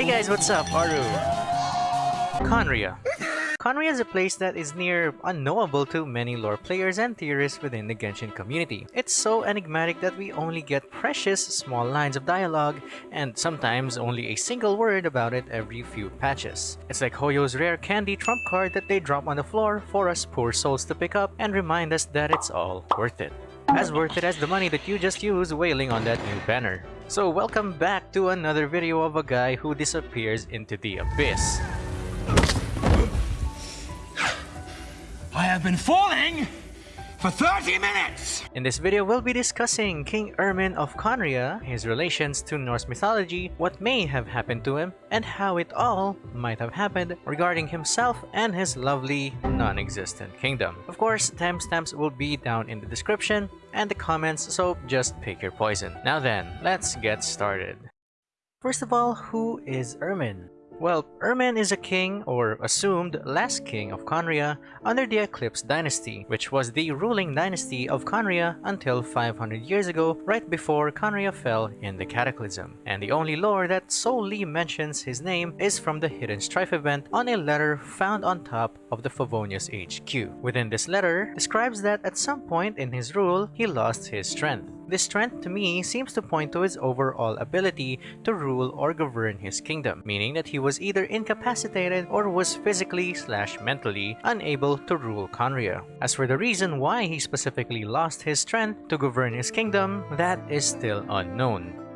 Hey guys, what's up? Aru. Khaenri'ah. Khaenri'ah is a place that is near unknowable to many lore players and theorists within the Genshin community. It's so enigmatic that we only get precious small lines of dialogue and sometimes only a single word about it every few patches. It's like Hoyo's rare candy trump card that they drop on the floor for us poor souls to pick up and remind us that it's all worth it. As worth it as the money that you just used wailing on that new banner. So welcome back to another video of a guy who disappears into the abyss. I have been falling for 30 minutes! In this video, we'll be discussing King Irmin of Khaenri'ah, his relations to Norse mythology, what may have happened to him, and how it all might have happened regarding himself and his lovely, non-existent kingdom. Of course, timestamps will be down in the description and the comments, so just pick your poison. Now then, let's get started. First of all, who is Irmin? Well, Irmin is a king, or assumed last king of Khaenri'ah under the Eclipse dynasty, which was the ruling dynasty of Khaenri'ah until 500 years ago, right before Khaenri'ah fell in the Cataclysm. And the only lore that solely mentions his name is from the Hidden Strife event on a letter found on top of the Favonius HQ. Within this letter, describes that at some point in his rule, he lost his strength. This strength to me seems to point to his overall ability to rule or govern his kingdom, meaning that he was either incapacitated or was physically slash mentally unable to rule Khaenri'ah. As for the reason why he specifically lost his strength to govern his kingdom, that is still unknown.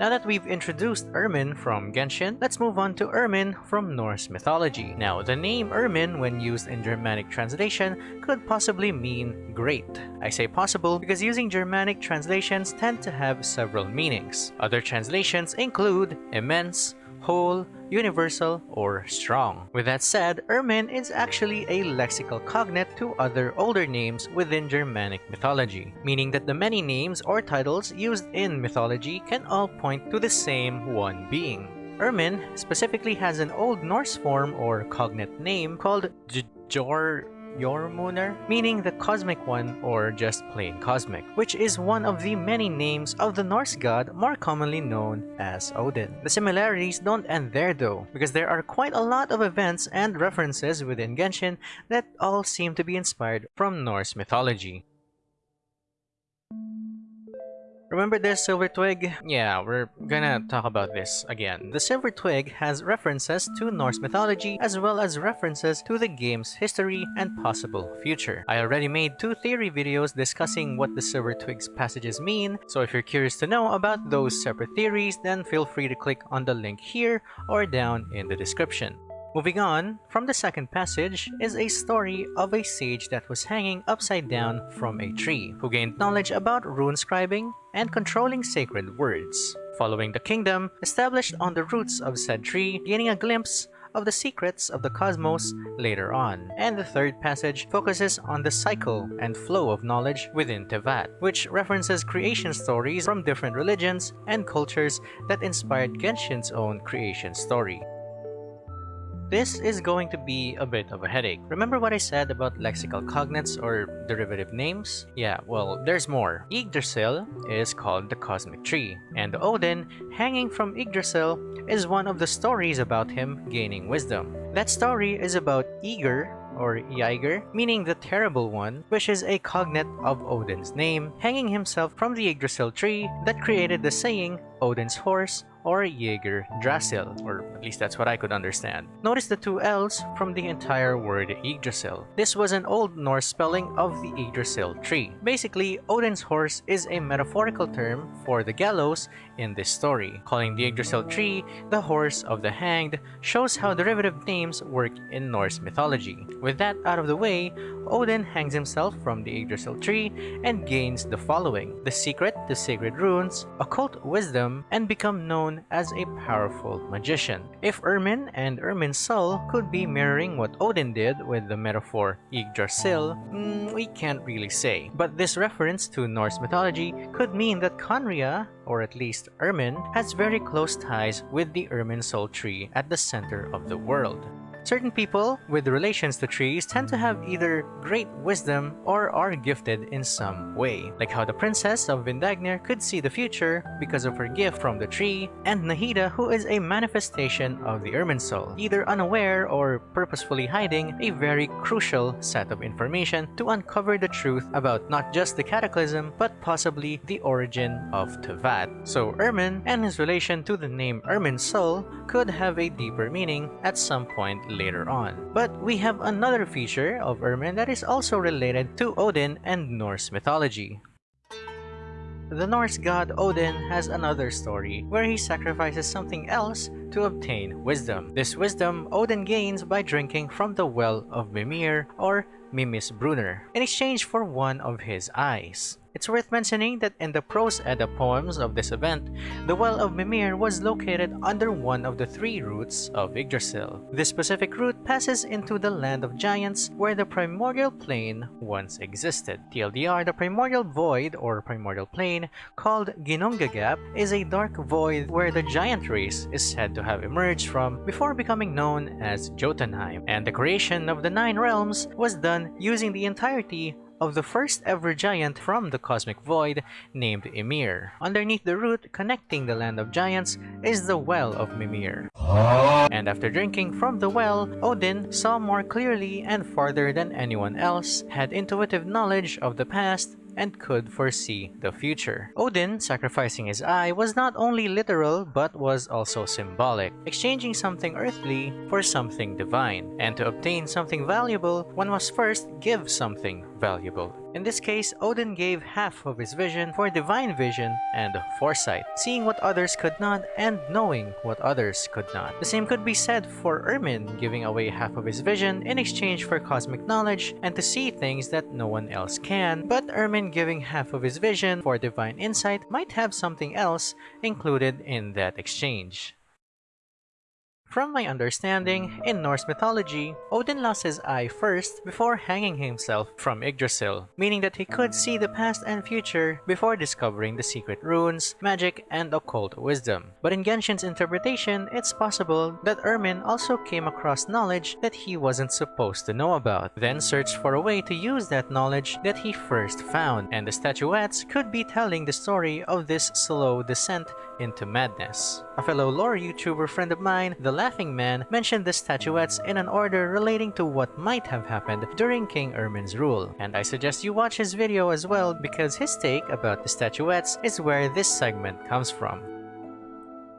Now that we've introduced Irmin from Genshin, let's move on to Irmin from Norse mythology. Now, the name Irmin, when used in Germanic translation, could possibly mean great. I say possible because using Germanic translations tend to have several meanings. Other translations include immense, whole, universal, or strong. With that said, Irmin is actually a lexical cognate to other older names within Germanic mythology, meaning that the many names or titles used in mythology can all point to the same one being. Irmin specifically has an Old Norse form or cognate name called Jor Jormunr, meaning the cosmic one or just plain cosmic, which is one of the many names of the Norse god more commonly known as Odin. The similarities don't end there though, because there are quite a lot of events and references within Genshin that all seem to be inspired from Norse mythology. Remember this Silver Twig? Yeah, we're gonna mm. talk about this again. The Silver Twig has references to Norse mythology as well as references to the game's history and possible future. I already made two theory videos discussing what the Silver Twig's passages mean, so if you're curious to know about those separate theories, then feel free to click on the link here or down in the description. Moving on, from the second passage is a story of a sage that was hanging upside down from a tree, who gained knowledge about rune scribing and controlling sacred words. Following the kingdom, established on the roots of said tree, gaining a glimpse of the secrets of the cosmos later on. And the third passage focuses on the cycle and flow of knowledge within Teyvat, which references creation stories from different religions and cultures that inspired Genshin's own creation story. This is going to be a bit of a headache. Remember what I said about lexical cognates or derivative names? Yeah, well, there's more. Yggdrasil is called the Cosmic Tree, and Odin, hanging from Yggdrasil, is one of the stories about him gaining wisdom. That story is about Yggr, or Yiger, meaning the Terrible One, which is a cognate of Odin's name, hanging himself from the Yggdrasil tree that created the saying, Odin's horse or Jaeger Drasil, or at least that's what I could understand. Notice the two L's from the entire word Yggdrasil. This was an Old Norse spelling of the Yggdrasil tree. Basically, Odin's horse is a metaphorical term for the gallows in this story. Calling the Yggdrasil tree the horse of the hanged shows how derivative names work in Norse mythology. With that out of the way, Odin hangs himself from the Yggdrasil tree and gains the following. The secret to sacred runes, occult wisdom, and become known as a powerful magician. If Irmin and Irminsul could be mirroring what Odin did with the metaphor Yggdrasil, mm, we can't really say. But this reference to Norse mythology could mean that Khaenri'ah, or at least Irmin, has very close ties with the Irminsul tree at the center of the world. Certain people with relations to trees tend to have either great wisdom or are gifted in some way, like how the princess of Vindagnyr could see the future because of her gift from the tree, and Nahida who is a manifestation of the Irminsul, either unaware or purposefully hiding a very crucial set of information to uncover the truth about not just the cataclysm, but possibly the origin of Teyvat. So Irmin and his relation to the name Irminsul could have a deeper meaning at some point later mm. on. But we have another feature of Irmin that is also related to Odin and Norse mythology. The Norse god Odin has another story where he sacrifices something else to obtain wisdom. This wisdom Odin gains by drinking from the well of Mimir or Mimisbrunnr in exchange for one of his eyes. It's worth mentioning that in the Prose Edda poems of this event, the Well of Mimir was located under one of the three roots of Yggdrasil. This specific root passes into the land of giants where the primordial plane once existed. TLDR, the primordial void or primordial plane called Ginnungagap is a dark void where the giant race is said to have emerged from before becoming known as Jotunheim, and the creation of the Nine Realms was done using the entirety of the first ever giant from the cosmic void named Ymir. Underneath the root connecting the land of giants is the Well of Mimir. And after drinking from the well, Odin saw more clearly and farther than anyone else, had intuitive knowledge of the past, and could foresee the future. Odin, sacrificing his eye, was not only literal but was also symbolic, exchanging something earthly for something divine. And to obtain something valuable, one must first give something valuable. In this case, Odin gave half of his vision for divine vision and foresight, seeing what others could not and knowing what others could not. The same could be said for Irmin giving away half of his vision in exchange for cosmic knowledge and to see things that no one else can, but Irmin giving half of his vision for divine insight might have something else included in that exchange. From my understanding, in Norse mythology, Odin lost his eye first before hanging himself from Yggdrasil, meaning that he could see the past and future before discovering the secret runes, magic, and occult wisdom. But in Genshin's interpretation, it's possible that Irmin also came across knowledge that he wasn't supposed to know about, then searched for a way to use that knowledge that he first found, and the statuettes could be telling the story of this slow descent into madness. A fellow lore YouTuber friend of mine, The Laughing Man, mentioned the statuettes in an order relating to what might have happened during King Irmin's rule, and I suggest you watch his video as well because his take about the statuettes is where this segment comes from.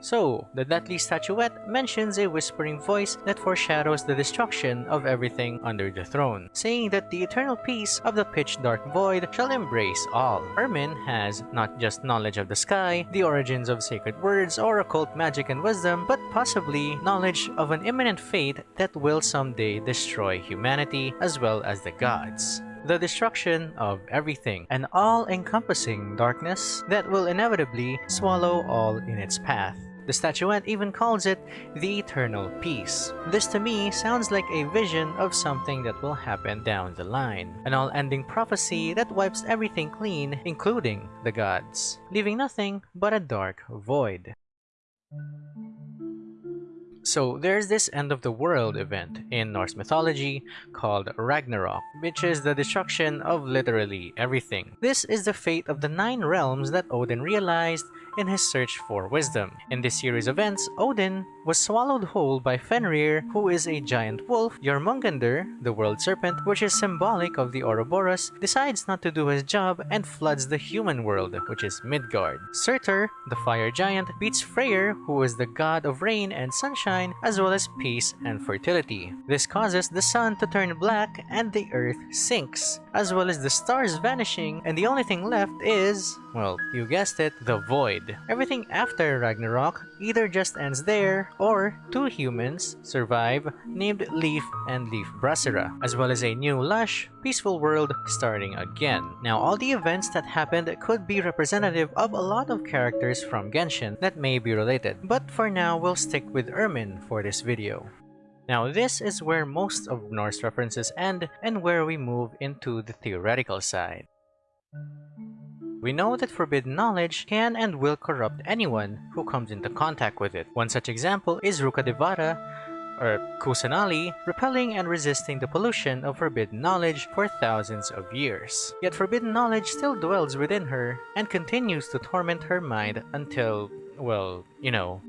So, the deathly statuette mentions a whispering voice that foreshadows the destruction of everything under the throne, saying that the eternal peace of the pitch-dark void shall embrace all. Irmin has not just knowledge of the sky, the origins of sacred words or occult magic and wisdom, but possibly knowledge of an imminent fate that will someday destroy humanity as well as the gods the destruction of everything, an all-encompassing darkness that will inevitably swallow all in its path. The statuette even calls it the eternal peace. This to me sounds like a vision of something that will happen down the line. An all-ending prophecy that wipes everything clean, including the gods, leaving nothing but a dark void. So there's this end of the world event in Norse mythology called Ragnarok, which is the destruction of literally everything. This is the fate of the nine realms that Odin realized in his search for wisdom. In this series of events, Odin was swallowed whole by Fenrir, who is a giant wolf. Jormungandr, the world serpent, which is symbolic of the Ouroboros, decides not to do his job and floods the human world, which is Midgard. Surtur, the fire giant, beats Freyr, who is the god of rain and sunshine, as well as peace and fertility. This causes the sun to turn black and the earth sinks, as well as the stars vanishing, and the only thing left is, well, you guessed it, the void. Everything after Ragnarok either just ends there or two humans survive named Leif and Leif Brasera, as well as a new lush, peaceful world starting again. Now all the events that happened could be representative of a lot of characters from Genshin that may be related, but for now we'll stick with Irmin for this video. Now this is where most of Norse references end and where we move into the theoretical side. We know that forbidden knowledge can and will corrupt anyone who comes into contact with it. One such example is Rukkhadevata, or Kusanali, repelling and resisting the pollution of forbidden knowledge for thousands of years. Yet forbidden knowledge still dwells within her and continues to torment her mind until, well, you know,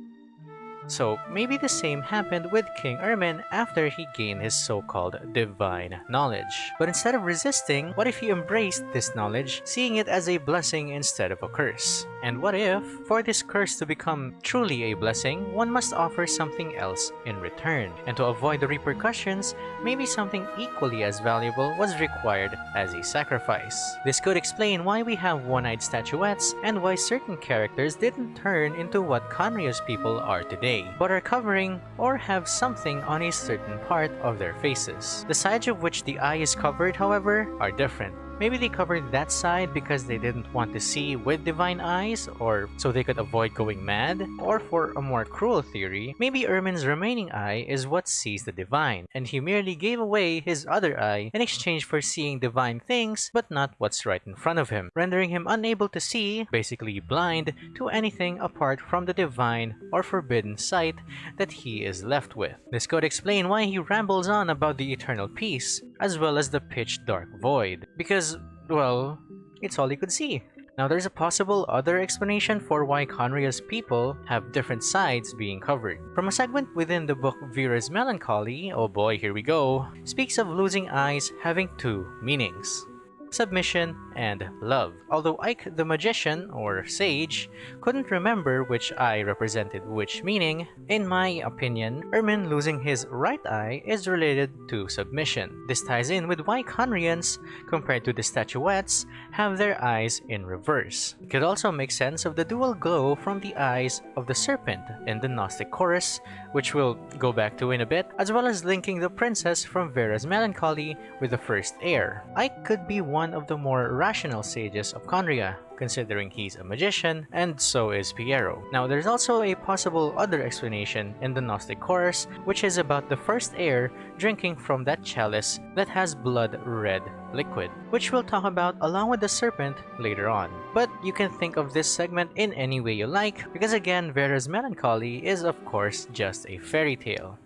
so maybe the same happened with King Irmin after he gained his so-called divine knowledge. But instead of resisting, what if he embraced this knowledge, seeing it as a blessing instead of a curse? And what if, for this curse to become truly a blessing, one must offer something else in return? And to avoid the repercussions, maybe something equally as valuable was required as a sacrifice. This could explain why we have one-eyed statuettes and why certain characters didn't turn into what Khaenri'ah's people are today but are covering or have something on a certain part of their faces. The sides of which the eye is covered, however, are different. Maybe they covered that side because they didn't want to see with divine eyes or so they could avoid going mad. Or for a more cruel theory, maybe Irmin's remaining eye is what sees the divine and he merely gave away his other eye in exchange for seeing divine things but not what's right in front of him, rendering him unable to see, basically blind, to anything apart from the divine or forbidden sight that he is left with. This could explain why he rambles on about the eternal peace as well as the pitch dark void. Because, well, it's all he could see. Now there's a possible other explanation for why Khaenri'ah's people have different sides being covered. From a segment within the book Vera's Melancholy, oh boy here we go, speaks of losing eyes having two meanings submission, and love. Although Ike the magician, or sage, couldn't remember which eye represented which meaning, in my opinion, Irmin losing his right eye is related to submission. This ties in with why Khaenri'ahns, compared to the statuettes, have their eyes in reverse. It could also make sense of the dual glow from the eyes of the serpent in the Gnostic chorus, which we'll go back to in a bit, as well as linking the princess from Vera's Melancholy with the first heir. Ike could be one of the more rational sages of Khaenri'ah, considering he's a magician, and so is Pierro. Now, there's also a possible other explanation in the Gnostic chorus, which is about the first heir drinking from that chalice that has blood-red liquid, which we'll talk about along with the serpent later on. But you can think of this segment in any way you like, because again, Vera's Melancholy is of course just a fairy tale.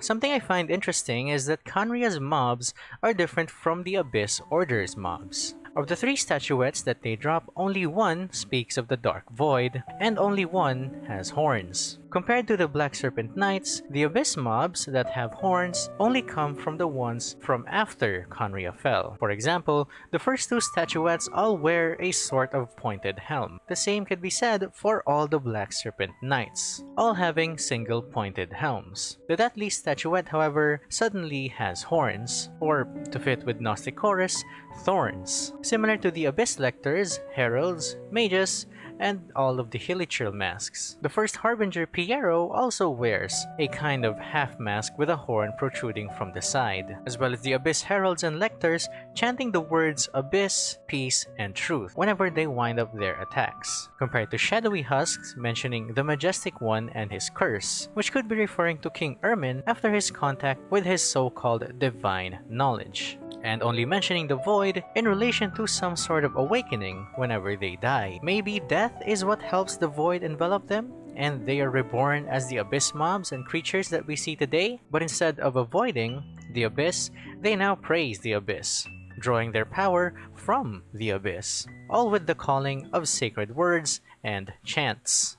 Something I find interesting is that Khaenri'ah's mobs are different from the Abyss Order's mobs. Of the three statuettes that they drop, only one speaks of the Dark Void, and only one has horns. Compared to the Black Serpent Knights, the Abyss mobs that have horns only come from the ones from after Khaenri'ah fell. For example, the first two statuettes all wear a sort of pointed helm. The same could be said for all the Black Serpent Knights, all having single pointed helms. The Deathly statuette, however, suddenly has horns, or to fit with Gnostic Chorus, thorns. Similar to the Abyss Lectors, Heralds, Mages, and all of the Hilichurl masks. The first Harbinger Pierro also wears a kind of half mask with a horn protruding from the side, as well as the Abyss Heralds and Lectors chanting the words Abyss, Peace, and Truth whenever they wind up their attacks, compared to Shadowy Husks mentioning the Majestic One and his curse, which could be referring to King Irmin after his contact with his so-called divine knowledge and only mentioning the void in relation to some sort of awakening whenever they die. Maybe death is what helps the void envelop them? and they are reborn as the abyss mobs and creatures that we see today, but instead of avoiding the abyss, they now praise the abyss, drawing their power from the abyss, all with the calling of sacred words and chants.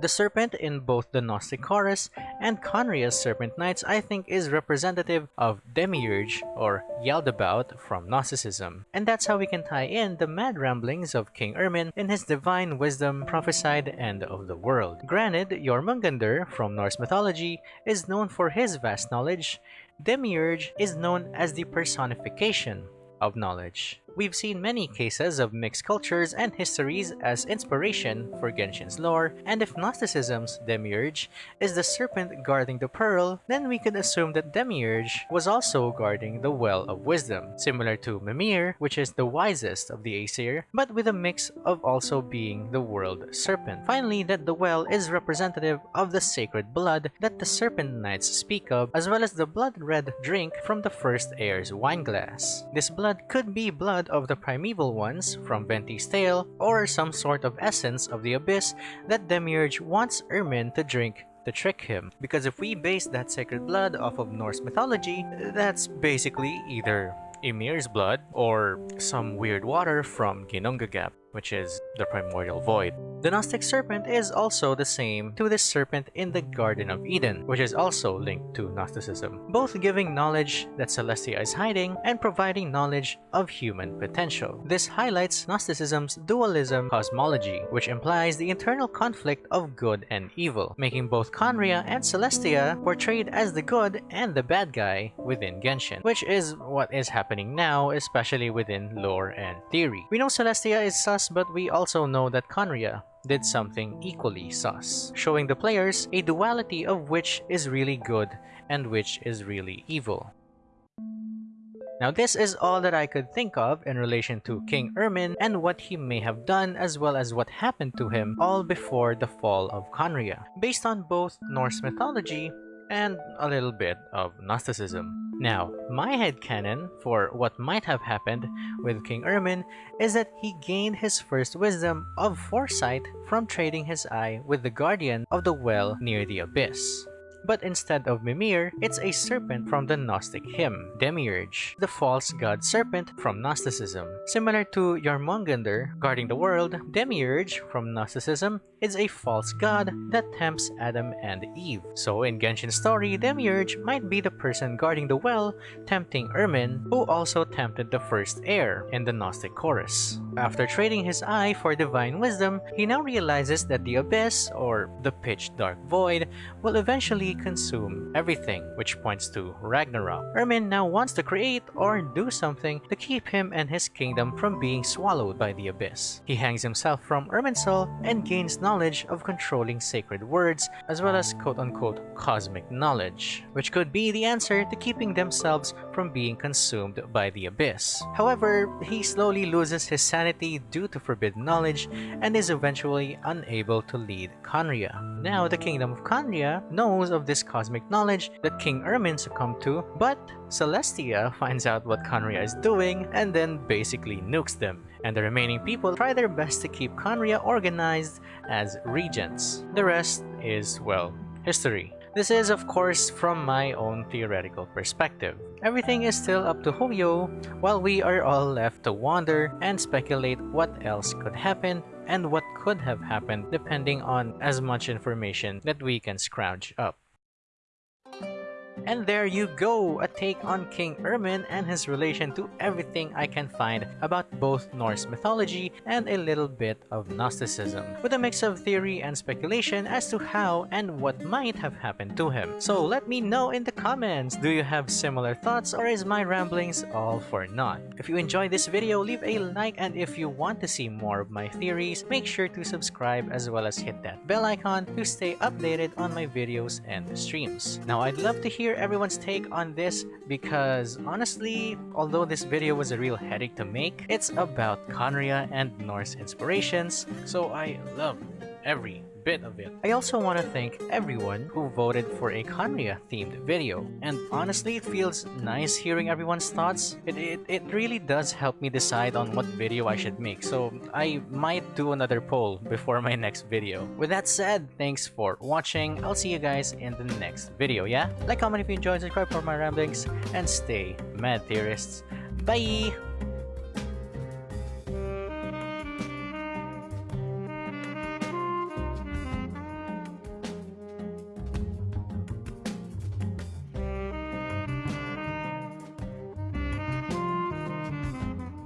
The serpent in both the Gnostic Chorus and Khaenri'ah's Serpent Knights I think is representative of Demiurge or Yaldabaoth from Gnosticism. And that's how we can tie in the mad ramblings of King Irmin in his divine wisdom prophesied end of the world. Granted, Jormungandr from Norse mythology is known for his vast knowledge, Demiurge is known as the personification of knowledge. We've seen many cases of mixed cultures and histories as inspiration for Genshin's lore, and if Gnosticism's Demiurge is the serpent guarding the pearl, then we could assume that Demiurge was also guarding the Well of Wisdom, similar to Mimir, which is the wisest of the Aesir, but with a mix of also being the world serpent. Finally, that the well is representative of the sacred blood that the Serpent Knights speak of, as well as the blood-red drink from the first heir's wineglass. This blood could be blood of the primeval ones from Venti's tale or some sort of essence of the abyss that Demiurge wants Irmin to drink to trick him. Because if we base that sacred blood off of Norse mythology, that's basically either Ymir's blood or some weird water from Ginnungagap which is the primordial void. The Gnostic serpent is also the same to the serpent in the Garden of Eden, which is also linked to Gnosticism, both giving knowledge that Celestia is hiding and providing knowledge of human potential. This highlights Gnosticism's dualism cosmology, which implies the internal conflict of good and evil, making both Khaenri'ah and Celestia portrayed as the good and the bad guy within Genshin, which is what is happening now, especially within lore and theory. We know Celestia is sus, but we also know that Khaenri'ah did something equally sus, showing the players a duality of which is really good and which is really evil. Now this is all that I could think of in relation to King Irmin and what he may have done as well as what happened to him all before the fall of Khaenri'ah, based on both Norse mythology and a little bit of Gnosticism. Now, my headcanon for what might have happened with King Irmin is that he gained his first wisdom of foresight from trading his eye with the guardian of the well near the abyss. But instead of Mimir, it's a serpent from the Gnostic hymn, Demiurge, the false god serpent from Gnosticism. Similar to Jormungandr guarding the world, Demiurge from Gnosticism is a false god that tempts Adam and Eve. So in Genshin's story, Demiurge might be the person guarding the well, tempting Irmin, who also tempted the first heir in the Gnostic chorus. After trading his eye for divine wisdom, he now realizes that the abyss, or the pitch dark void, will eventually consume everything, which points to Ragnarok. Irmin now wants to create or do something to keep him and his kingdom from being swallowed by the abyss. He hangs himself from Irminsul and gains knowledge of controlling sacred words as well as quote-unquote cosmic knowledge, which could be the answer to keeping themselves from being consumed by the abyss. However, he slowly loses his sanity due to forbidden knowledge and is eventually unable to lead Khaenri'ah. Now, the kingdom of Khaenri'ah knows of this cosmic knowledge that King Irmin succumbed to, but Celestia finds out what Khaenri'ah is doing and then basically nukes them, and the remaining people try their best to keep Khaenri'ah organized as regents. The rest is, well, history. This is of course from my own theoretical perspective. Everything is still up to Hoyo, while we are all left to wonder and speculate what else could happen and what could have happened depending on as much information that we can scrounge up. And there you go, a take on King Irmin and his relation to everything I can find about both Norse mythology and a little bit of Gnosticism, with a mix of theory and speculation as to how and what might have happened to him. So let me know in the comments, do you have similar thoughts or is my ramblings all for naught? If you enjoyed this video, leave a like and if you want to see more of my theories, make sure to subscribe as well as hit that bell icon to stay updated on my videos and streams. Now I'd love to hear everyone's take on this because honestly, although this video was a real headache to make, it's about Khaenri'ah and Norse inspirations, so I love every bit of it. I also want to thank everyone who voted for a Khaenri'ah themed video. And honestly, it feels nice hearing everyone's thoughts. It, it, it really does help me decide on what video I should make. So I might do another poll before my next video. With that said, thanks for watching. I'll see you guys in the next video, yeah? Like, comment if you enjoyed, subscribe for my ramblings, and stay mad theorists. Bye!